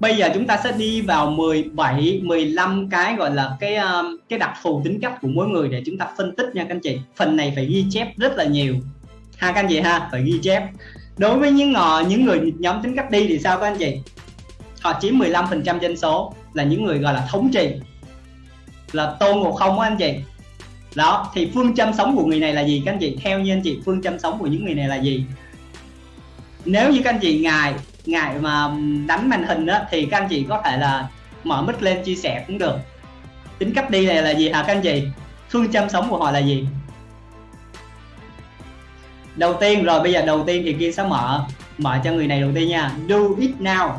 bây giờ chúng ta sẽ đi vào 17 15 cái gọi là cái ờ, cái đặc thù tính cách của mỗi người để chúng ta phân tích nha các anh chị. Phần này phải ghi chép rất là nhiều. Ha các anh chị ha, phải ghi chép. Đối với những ngò những người nhóm tính cách đi thì sao các anh chị? Họ chiếm 15 phần trăm dân số, là những người gọi là thống trị. Là tôn ngộ không á anh chị. Đó, thì phương châm sống của người này là gì các anh chị? Theo như anh chị, phương châm sống của những người này là gì? Nếu như các anh chị ngài ngại mà đánh màn hình đó thì các anh chị có thể là mở mic lên chia sẻ cũng được. Tính cách đi này là gì hả các anh chị? Phương châm sống của họ là gì? Đầu tiên, rồi bây giờ đầu tiên thì kia sẽ mở mở cho người này đầu tiên nha. Do it now.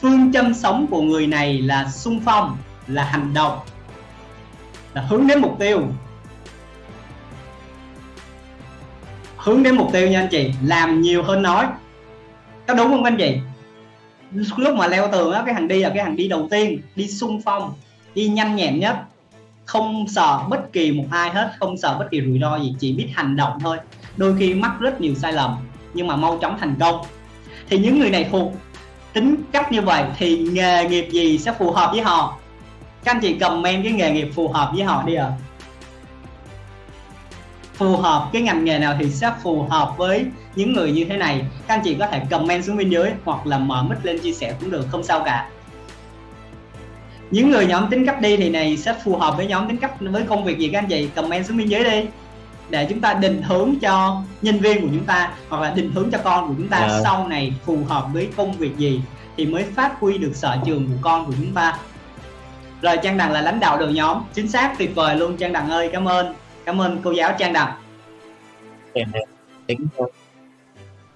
Phương châm sống của người này là sung phong, là hành động, là hướng đến mục tiêu. Hướng đến mục tiêu nha anh chị, làm nhiều hơn nói có đúng không anh chị lúc mà leo tường á, cái hàng đi là cái hàng đi đầu tiên, đi sung phong, đi nhanh nhẹn nhất. Không sợ bất kỳ một ai hết, không sợ bất kỳ rủi ro gì, chỉ biết hành động thôi. Đôi khi mắc rất nhiều sai lầm, nhưng mà mau chóng thành công. Thì những người này thuộc tính cách như vậy thì nghề nghiệp gì sẽ phù hợp với họ? Các anh chị comment cái nghề nghiệp phù hợp với họ đi ạ. à phù hợp cái ngành nghề nào thì sẽ phù hợp với những người như thế này. Các anh chị có thể comment xuống bên dưới hoặc là mở mic lên chia sẻ cũng được không sao cả. Những người nhóm tính cách đi thì này sẽ phù hợp với nhóm tính cách với công việc gì các anh chị? Comment xuống bên dưới đi. Để chúng ta định hướng cho nhân viên của chúng ta hoặc là định hướng cho con của chúng ta à. sau này phù hợp với công việc gì thì mới phát huy được sở trường của con của chúng ta. Rồi trang đằng là lãnh đạo đội nhóm. Chính xác tuyệt vời luôn trang đằng ơi cảm ơn cảm ơn cô giáo trang đằng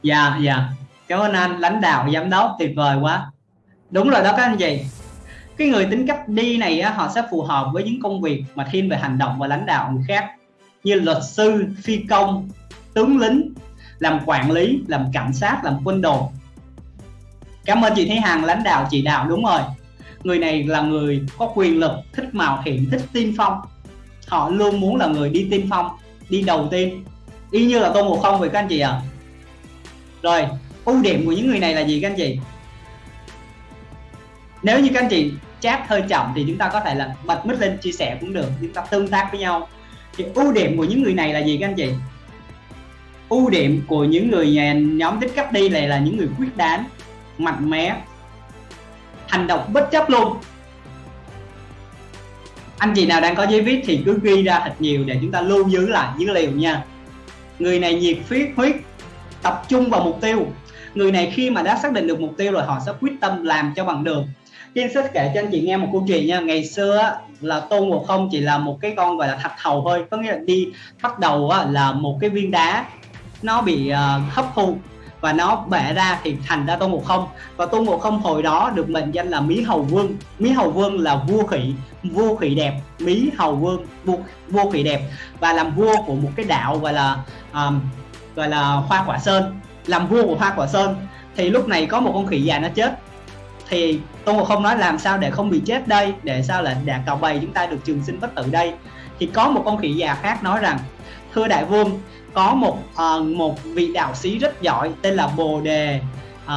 dạ dạ. Cảm ơn anh lãnh đạo giám đốc tuyệt vời quá. Đúng rồi đó các anh chị. Cái người tính cách đi này á, họ sẽ phù hợp với những công việc mà thiên về hành động và lãnh đạo người khác như luật sư phi công tướng lính làm quản lý làm cảnh sát làm quân đội. Cảm ơn chị Thế Hằng lãnh đạo chỉ đạo đúng rồi. Người này là người có quyền lực thích mạo hiểm thích tiên phong họ luôn muốn là người đi tiên phong, đi đầu tiên. Y như là tôn ngộ không vậy các anh chị ạ. À? rồi, ưu điểm của những người này là gì các anh chị? Nếu như các anh chị chat hơi chậm thì chúng ta có thể là bật mic lên chia sẻ cũng được, chúng ta tương tác với nhau. Thì ưu điểm của những người này là gì các anh chị? Ưu điểm của những người nhà nhóm tích cấp đi này là những người quyết đoán, mạnh mẽ, hành động bất chấp luôn anh chị nào đang có giấy viết thì cứ ghi ra thật nhiều để chúng ta lưu giữ lại dữ liệu nha. Người này nhiệt huyết huyết, tập trung vào mục tiêu. Người này khi mà đã xác định được mục tiêu rồi, họ sẽ quyết tâm làm cho bằng được. Kim sẽ kể cho anh chị nghe một câu chuyện nha. Ngày xưa là tôn ngộ không chỉ là một cái con gọi là thạch hầu thôi. Có nghĩa là đi bắt đầu là một cái viên đá, nó bị ờ, hấp thu và nó bẻ ra thì thành ra tôn ngộ không. Và tôn ngộ không hồi đó được mệnh danh là mỹ hầu vương. Mỹ hầu vương là vua khỉ vua khỉ đẹp. Mỹ hầu vương vua, vua khỉ đẹp. Và làm vua của một cái đạo gọi là um, gọi là hoa quả sơn. Làm vua của hoa quả sơn. Thì lúc này có một con khỉ già nó chết. Thì tôn ngộ không nói làm sao để không bị chết đây? Để sao là đạt cào bầy chúng ta được trường sinh bất tử đây? Thì có một con khỉ già khác nói rằng thưa đại vương có một uh, một vị đạo sĩ rất giỏi tên là bồ đề uh,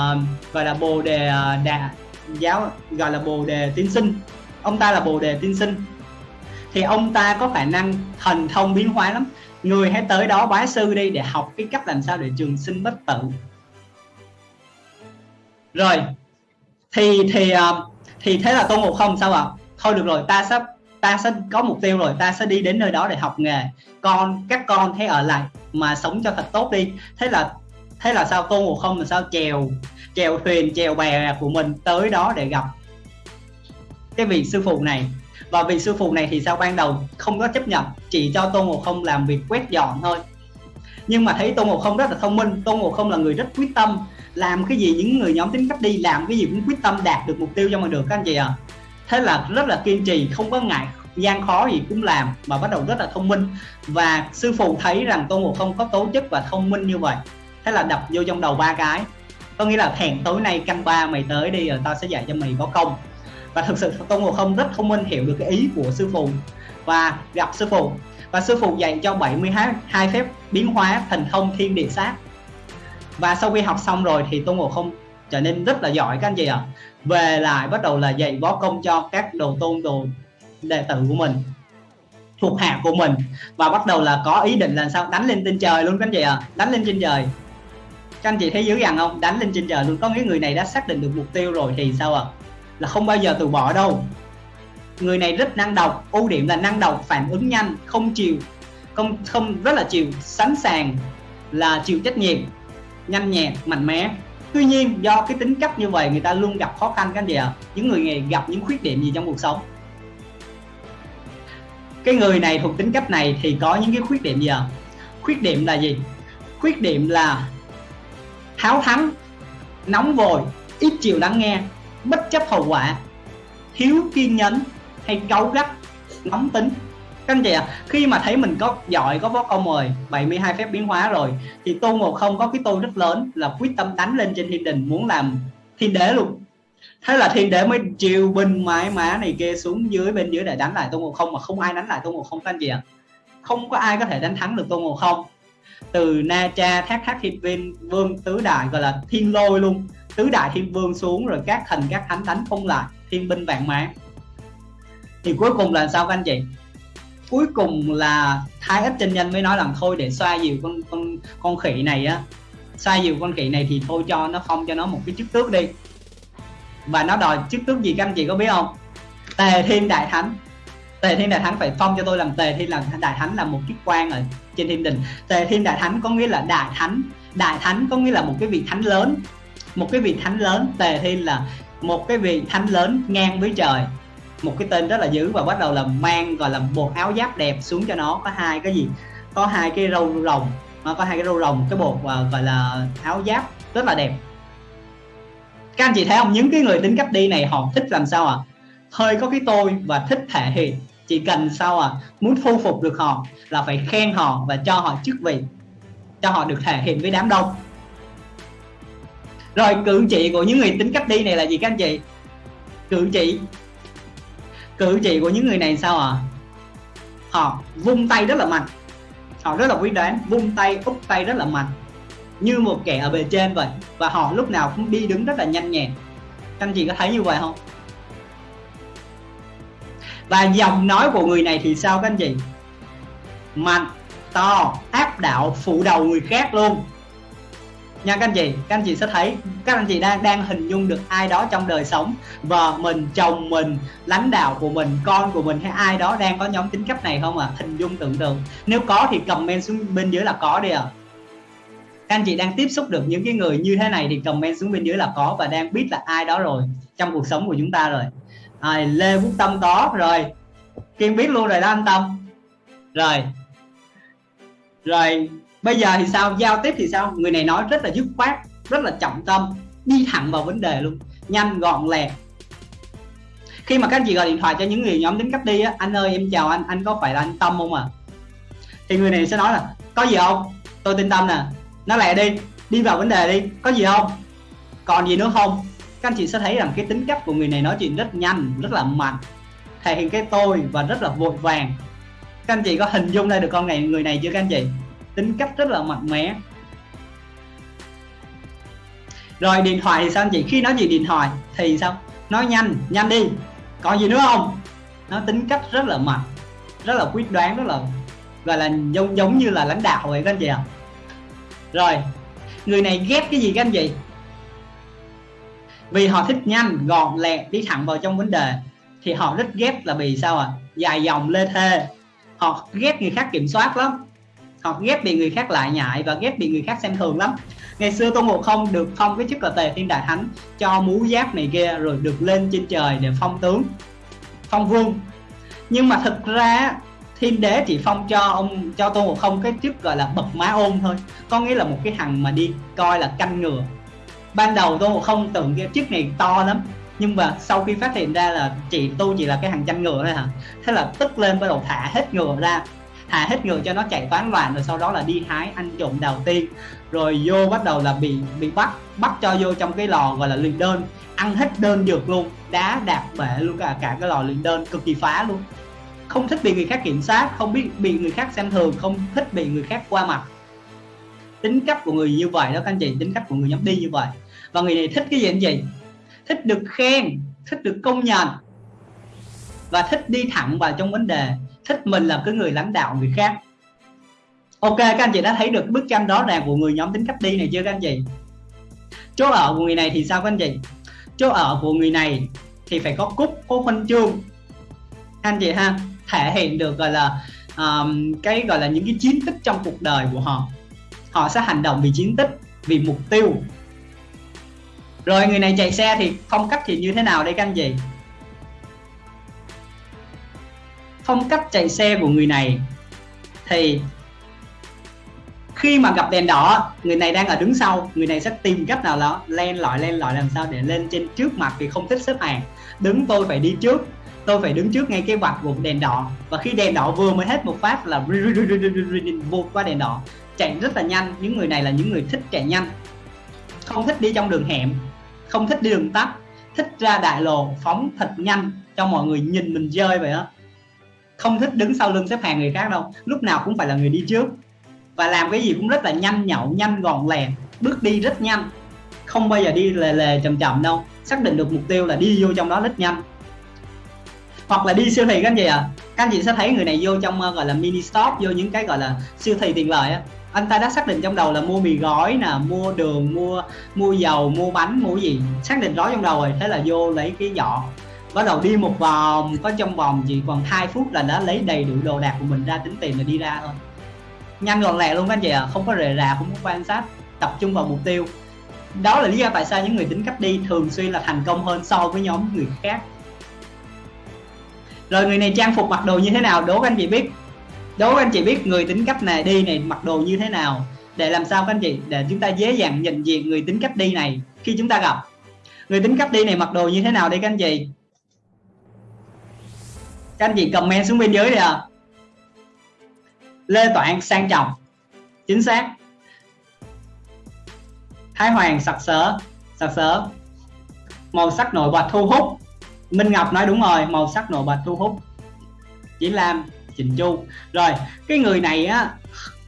gọi là bồ đề uh, đà, giáo gọi là bồ đề tiên sinh. Ông ta là bồ đề tiên sinh. Thì ông ta có khả năng thần thông biến hóa lắm. Người hãy tới đó bái sư đi để học cái cách làm sao để trường sinh bất tử. Rồi thì thì thì thế là tôn ngộ không sao ạ? À? thôi được rồi ta sắp ta sẽ có mục tiêu rồi, ta sẽ đi đến nơi đó để học nghề. Con, các con thấy ở lại mà sống cho thật tốt đi. Thế là thế là sao tôn ngộ không là sao chèo chèo thuyền, chèo bè của mình tới đó để gặp cái vị sư phụ này? Và vị sư phụ này thì sao ban đầu không có chấp nhận, chỉ cho tôn ngộ không làm việc quét dọn thôi. Nhưng mà thấy tôn ngộ không rất là thông minh tôn ngộ không là người rất quyết tâm, làm cái gì những người nhóm tính cách đi, làm cái gì cũng quyết tâm đạt được mục tiêu cho mình được, các anh chị à thế là rất là kiên trì, không có ngại, gian khó gì cũng làm mà bắt đầu rất là thông minh. Và sư phụ thấy rằng tôn ngộ không có tố chất và thông minh như vậy, thế là đập vô trong đầu ba cái. Có nghĩa là hẹn tối nay canh ba mày tới đi rồi tao sẽ dạy cho mày có công. Và thực sự tôn ngộ không rất thông minh, hiểu được cái ý của sư phụ và gặp sư phụ. Và sư phụ dạy cho 72 phép biến hóa thành thông, thiên địa, sát. Và sau khi học xong rồi thì tôn ngộ không trở nên rất là giỏi các anh chị ạ. À. về lại bắt đầu là dạy võ công cho các đồ tôn, đồ đệ tử của mình, thuộc hạ của mình. Và bắt đầu là có ý định là sao? Đánh lên trên trời luôn các anh chị ạ. À. đánh lên trên trời. Các anh chị thấy dữ dằn không? Đánh lên trên trời luôn. Có nghĩa người này đã xác định được mục tiêu rồi thì sao ạ? À? là không bao giờ từ bỏ đâu. Người này rất năng động. Ưu điểm là năng động, phản ứng nhanh, không chịu, không không, rất là chịu, sẵn sàng là chịu trách nhiệm, nhanh nhẹn, mạnh mẽ tuy nhiên, do cái tính cách như vậy, người ta luôn gặp khó khăn cái gì ạ à? những người này gặp những khuyết điểm gì trong cuộc sống cái người này thuộc tính cách này thì có những cái khuyết điểm gì ạ à? khuyết điểm là gì khuyết điểm là háo thắng nóng vội, ít chịu lắng nghe, bất chấp hậu quả, thiếu kiên nhẫn hay cáu gắt, nóng tính các anh chị ạ à, khi mà thấy mình có giỏi có võ công rồi 72 phép biến hóa rồi thì tu một không có cái tu rất lớn là quyết tâm đánh lên trên thiên đình muốn làm thiên đế luôn. Thế là thiên đế mới chiều binh mãi má này kia xuống dưới bên dưới để đánh lại tu một không mà không ai đánh lại tu một không các anh chị ạ. À. không có ai có thể đánh thắng được tu một không. Từ na cha thác thác thiên viên vương tứ đại gọi là thiên lôi luôn. Tứ đại thiên vương xuống rồi các thần các thánh đánh không lại thiên binh vạn mã. Thì cuối cùng là sao các anh chị? Cuối cùng là thái ích chân nhân mới nói rằng, thôi để xoa dịu con con con khỉ này á. Xoa dịu con khỉ này thì thôi cho nó phong cho nó một cái chức tước đi. Và nó đòi chức tước gì các anh chị có biết không? Tề thiên đại thánh. Tề thiên đại thánh phải phong cho tôi làm tề thiên làm đại thánh là một chức quan ở trên thiên đình. Tề thiên đại thánh có nghĩa là đại thánh. Đại thánh có nghĩa là một cái vị thánh lớn. Một cái vị thánh lớn, tề thiên là một cái vị thánh lớn ngang với trời một cái tên rất là dữ và bắt đầu là mang, gọi là, một áo giáp đẹp xuống cho nó. Có hai cái gì? Có hai cái râu rồng, nó có hai cái râu rồng, cái bột và gọi là, áo giáp rất là đẹp. Các anh chị thấy không? Những cái người tính cách đi này, họ thích làm sao à hơi có cái tôi và thích thể hiện. Chỉ cần sao à muốn thu phục được họ là phải khen họ và cho họ chức vị, cho họ được thể hiện với đám đông. Rồi, cử chỉ của những người tính cách đi này là gì các anh chị? Cử chỉ cử chỉ của những người này sao à họ vung tay rất là mạnh. Họ rất là quyết đoán, vung tay, úp tay rất là mạnh. Như một kẻ ở bề trên vậy, và họ lúc nào cũng đi đứng rất là nhanh nhẹn. Anh chị có thấy như vậy không? Và giọng nói của người này thì sao các anh chị? Mạnh, to, áp đảo, phụ đầu người khác luôn nha các anh chị các anh chị sẽ thấy các anh chị đang đang hình dung được ai đó trong đời sống. Vợ mình chồng mình lãnh đạo của mình con của mình hay ai đó đang có nhóm tính cách này không à hình dung tưởng tượng. Nếu có thì comment xuống bên dưới là có đi à các anh chị đang tiếp xúc được những cái người như thế này thì comment xuống bên dưới là có và đang biết là ai đó rồi trong cuộc sống của chúng ta rồi. À, lê quốc tâm có rồi. Kiên biết luôn rồi đó anh tâm. Rồi. Rồi bây giờ thì sao? Giao tiếp thì sao? Người này nói rất là dứt khoát, rất là trọng tâm, đi thẳng vào vấn đề luôn. Nhanh, gọn, lẹ. Khi mà các anh chị gọi điện thoại cho những người nhóm tính cách đi á, anh ơi, em chào anh anh có phải là anh tâm không à thì người này sẽ nói là, có gì không? Tôi tin tâm nè. Nó lẹ đi đi vào vấn đề đi. Có gì không? Còn gì nữa không? Các anh chị sẽ thấy rằng cái tính cách của người này nói chuyện rất nhanh, rất là mạnh, thể hiện cái tôi và rất là vội vàng. Các anh chị có hình dung ra được con này, người này chưa các anh chị? Tính cách rất là mạnh mẽ. Rồi điện thoại thì sao anh chị? Khi nói chuyện điện thoại thì sao? Nói nhanh nhanh đi. Còn gì nữa không? Nó tính cách rất là mạnh, rất là quyết đoán, rất là, gọi là giống giống như là lãnh đạo vậy các anh chị ạ. À? rồi, người này ghét cái gì các anh chị? Vì họ thích nhanh, gọn, lẹ, đi thẳng vào trong vấn đề thì họ rất ghét là vì sao à dài dòng, lê thê. Họ ghét người khác kiểm soát lắm họ ghét bị người khác lại nhại và ghét bị người khác xem thường lắm. Ngày xưa tôn ngộ không được phong cái chức là tề thiên đại thánh, cho mũ giáp này kia rồi được lên trên trời để phong tướng, phong vương. Nhưng mà thực ra, thiên đế chỉ phong cho ông, cho tôn ngộ không cái chức gọi là bậc má ôn thôi. Có nghĩa là một cái thằng mà đi coi là canh ngừa. Ban đầu tôn ngộ không tưởng cái chức này to lắm, nhưng mà sau khi phát hiện ra là chị tu chỉ là cái hàng chăn ngựa thôi hả? Thế là tức lên bắt đầu thả hết ngựa ra thả hết ngựa cho nó chạy toán loạn, rồi sau đó là đi hái ăn trộm đầu tiên rồi vô bắt đầu là bị bị bắt bắt cho vô trong cái lò gọi là luyện đơn. Ăn hết đơn dược luôn, đá đạp bể luôn, cả cả cái lò luyện đơn cực kỳ phá luôn. Không thích bị người khác kiểm soát, không biết bị người khác xem thường, không thích bị người khác qua mặt. Tính cách của người như vậy đó, các anh chị, tính cách của người nhắm đi như vậy. Và người này thích cái gì anh chị? Thích được khen, thích được công nhận. Và thích đi thẳng vào trong vấn đề thích mình là cái người lãnh đạo người khác. Ok các anh chị đã thấy được bức tranh rõ ràng của người nhóm tính cách đi này chưa các anh chị? Chỗ ở của người này thì sao các anh chị? Chỗ ở của người này thì phải có cúc có huân chương. Anh chị ha thể hiện được gọi là um, cái gọi là những cái chiến tích trong cuộc đời của họ. Họ sẽ hành động vì chiến tích vì mục tiêu. Rồi người này chạy xe thì phong cách thì như thế nào đây các anh chị? Phong cách chạy xe của người này. Thì khi mà gặp đèn đỏ, người này đang ở đứng sau, người này sẽ tìm cách nào đó len lỏi len lỏi làm sao để lên trên trước mặt vì không thích xếp hàng. Đứng, tôi phải đi trước. Tôi phải đứng trước ngay cái vạch của đèn đỏ. Và khi đèn đỏ vừa mới hết một phát là vụt qua đèn đỏ. Chạy rất là nhanh. Những người này là những người thích chạy nhanh. Không thích đi trong đường hẻm. Không thích đi đường tắt. Thích ra đại lộ, phóng thật nhanh cho mọi người nhìn mình rơi vậy đó không thích đứng sau lưng xếp hàng người khác đâu. Lúc nào cũng phải là người đi trước. Và làm cái gì cũng rất là nhanh nhậu nhanh gọn lẹ. Bước đi rất nhanh. Không bao giờ đi lề lề chậm chậm đâu. Xác định được mục tiêu là đi vô trong đó rất nhanh. Hoặc là đi siêu thị các anh chị à các anh chị sẽ thấy người này vô trong uh, gọi là mini stop vô những cái gọi là siêu thị tiện lợi á. Anh ta đã xác định trong đầu là mua mì gói nè mua đường mua mua dầu mua bánh mua gì. Xác định rõ trong đầu rồi thế là vô lấy cái giỏ bắt đầu đi một vòng, có trong vòng chỉ còn 2 phút là đã lấy đầy đủ đồ đạc của mình ra tính tiền là đi ra thôi. Nhanh gọn lẹ luôn các anh chị ạ à. không có rề rà không có quan sát, tập trung vào mục tiêu. Đó là lý do tại sao những người tính cách đi thường xuyên là thành công hơn so với nhóm người khác. Rồi người này trang phục mặc đồ như thế nào? Đố các anh chị biết. Đố các anh chị biết người tính cách này, đi này mặc đồ như thế nào? Để làm sao các anh chị? Để chúng ta dễ dàng nhận diện người tính cách đi này khi chúng ta gặp. Người tính cách đi này mặc đồ như thế nào đây các anh chị? Các anh chị comment xuống bên dưới đi à Lê Toản sang trọng. Chính xác. Thái Hoàng sặc sỡ sặc sỡ. Màu sắc nổi bật thu hút. Minh Ngọc nói đúng rồi, màu sắc nổi bật thu hút. Chỉ Lam, Trình Chu. Rồi, cái người này á,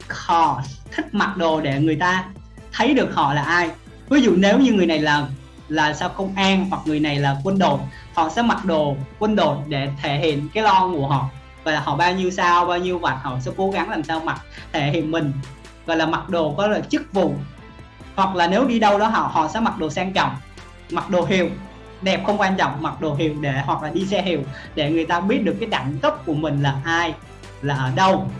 họ thích mặc đồ để người ta thấy được họ là ai. Ví dụ nếu như người này là là sao công an hoặc người này là quân đội. Họ sẽ mặc đồ quân đội để thể hiện cái lo của họ. Và họ bao nhiêu sao, bao nhiêu vạch họ sẽ cố gắng làm sao mặc thể hiện mình. Gọi là mặc đồ có là chức vụ. Hoặc là nếu đi đâu đó họ họ sẽ mặc đồ sang trọng, mặc đồ hiệu. Đẹp không quan trọng, mặc đồ hiệu để, hoặc là đi xe hiệu để người ta biết được cái đẳng cấp của mình là ai, là ở đâu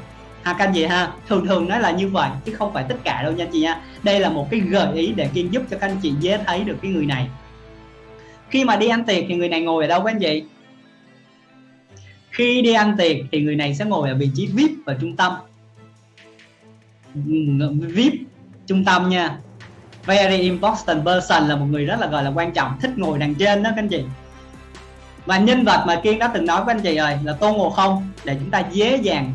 ha các anh chị ha, thường thường nó là như vậy, chứ không phải tất cả đâu nha chị nha. Đây là một cái gợi ý để kiên giúp cho các anh chị dễ thấy được cái người này. Khi mà đi ăn tiệc thì người này ngồi ở đâu các anh chị? Khi đi ăn tiệc thì người này sẽ ngồi ở vị trí vip và trung tâm. Ừ, vip, trung tâm nha. Very important person là một người rất là, gọi là quan trọng, thích ngồi đằng trên đó các anh chị. Và nhân vật mà kiên đã từng nói với anh chị rồi là tôn ngộ không, để chúng ta dễ dàng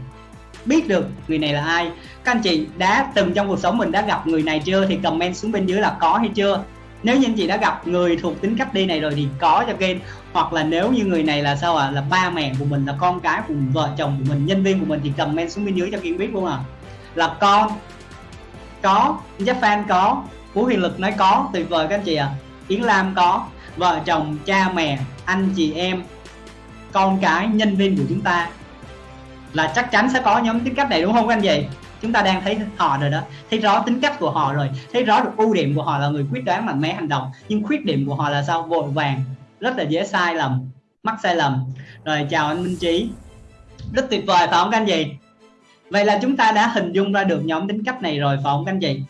biết được người này là ai. Các anh chị đã từng trong cuộc sống mình đã gặp người này chưa? Thì comment xuống bên dưới là có hay chưa? Nếu như anh chị đã gặp người thuộc tính cách đi này rồi thì có cho kênh. Hoặc là nếu như người này là sao ạ? À? là ba mẹ của mình là con cái của mình, vợ chồng của mình nhân viên của mình thì comment xuống bên dưới cho kiên biết luôn à là con có Jeff fan có Phú Huyền Lực nói có tuyệt vời các anh chị ạ. À. Yến Lam có vợ chồng cha mẹ anh chị em con cái nhân viên của chúng ta là chắc chắn sẽ có nhóm tính cách này, đúng không các anh chị? Chúng ta đang thấy họ rồi đó. Thấy rõ tính cách của họ rồi. Thấy rõ được ưu điểm của họ là người quyết đoán mạnh mẽ hành động. Nhưng khuyết điểm của họ là sao? Vội vàng, rất là dễ sai lầm, mắc sai lầm. Rồi, chào anh Minh Trí. Rất tuyệt vời, phải không các anh chị? Vậy là chúng ta đã hình dung ra được nhóm tính cách này rồi, phải không các anh chị?